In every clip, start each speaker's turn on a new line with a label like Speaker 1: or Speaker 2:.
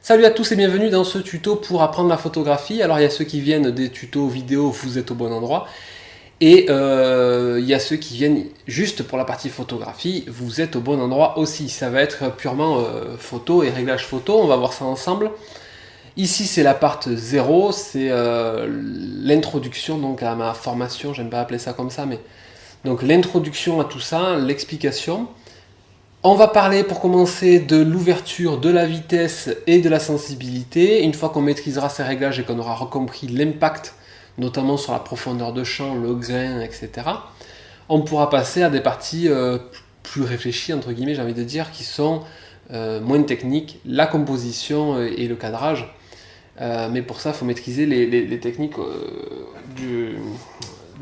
Speaker 1: Salut à tous et bienvenue dans ce tuto pour apprendre la photographie. Alors il y a ceux qui viennent des tutos vidéo, vous êtes au bon endroit. Et euh, il y a ceux qui viennent juste pour la partie photographie, vous êtes au bon endroit aussi. Ça va être purement euh, photo et réglage photo, on va voir ça ensemble. Ici c'est la part 0, c'est euh, l'introduction donc à ma formation, j'aime pas appeler ça comme ça, mais donc l'introduction à tout ça, l'explication. On va parler pour commencer de l'ouverture, de la vitesse et de la sensibilité. Une fois qu'on maîtrisera ces réglages et qu'on aura compris l'impact, notamment sur la profondeur de champ, le grain, etc., on pourra passer à des parties euh, plus réfléchies, entre guillemets, j'ai envie de dire, qui sont euh, moins techniques, la composition et le cadrage. Euh, mais pour ça, il faut maîtriser les, techniques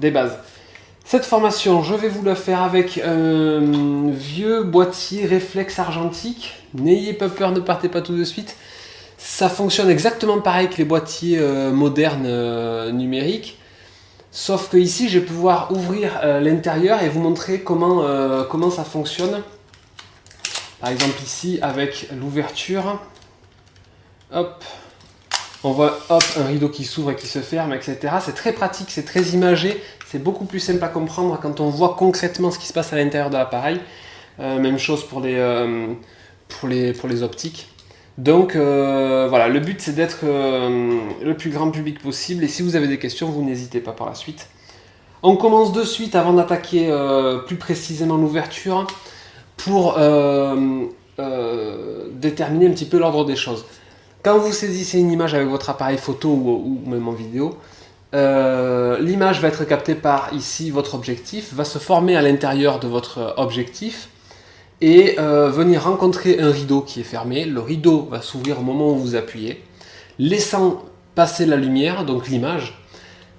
Speaker 1: des bases. Cette formation, je vais vous la faire avec un vieux boîtier réflexe argentique. N'ayez pas peur, ne partez pas tout de suite. Ça fonctionne exactement pareil que les boîtiers euh, modernes euh, numériques. Sauf que ici, je vais pouvoir ouvrir euh, l'intérieur et vous montrer comment, comment ça fonctionne. Par exemple ici, avec l'ouverture. Hop, on voit hop, un rideau qui s'ouvre et qui se ferme, etc. C'est très pratique, c'est très imagé, c'est beaucoup plus simple à comprendre quand on voit concrètement ce qui se passe à l'intérieur de l'appareil. Euh, même chose pour les, euh, optiques. Donc euh, voilà, le but c'est d'être le plus grand public possible et si vous avez des questions, vous n'hésitez pas par la suite. On commence de suite avant d'attaquer plus précisément l'ouverture pour déterminer un petit peu l'ordre des choses. Quand vous saisissez une image avec votre appareil photo ou, même en vidéo, euh, l'image va être captée par ici votre objectif, va se former à l'intérieur de votre objectif et euh, venir rencontrer un rideau qui est fermé. Le rideau va s'ouvrir au moment où vous appuyez, laissant passer la lumière, donc l'image.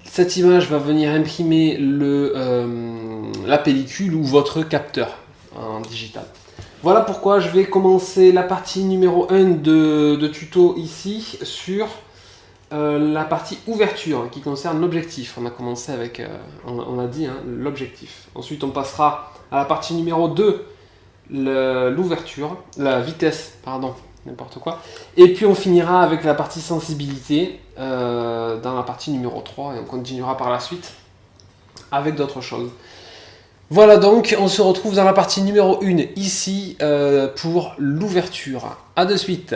Speaker 1: Cette image va venir imprimer le, euh, la pellicule ou votre capteur en digital. Voilà pourquoi je vais commencer la partie numéro 1 de, tuto ici sur euh, la partie ouverture qui concerne l'objectif. On a commencé avec, euh, on, a dit, hein, l'objectif. Ensuite on passera à la partie numéro 2, l'ouverture, la vitesse, pardon, n'importe quoi. Et puis on finira avec la partie sensibilité euh, dans la partie numéro 3 et on continuera par la suite avec d'autres choses. Voilà donc, on se retrouve dans la partie numéro 1 ici euh, pour l'ouverture. A de suite